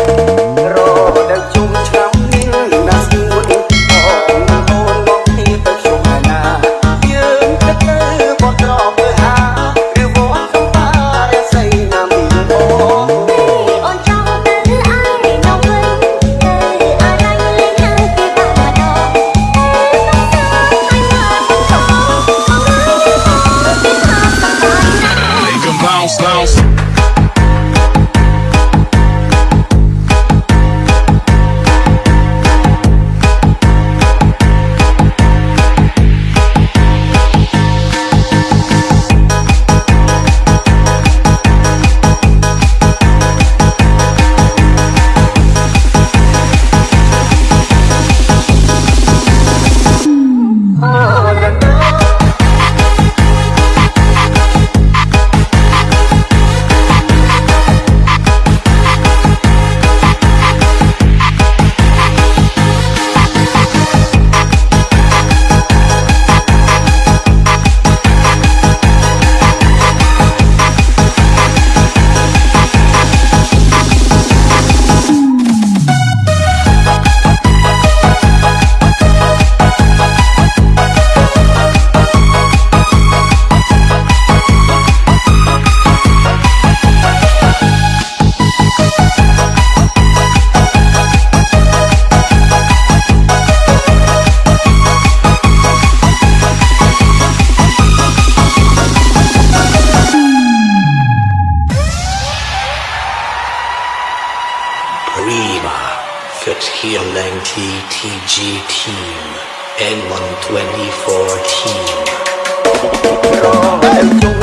រដ Perfect Healing TTG Team N124 Team.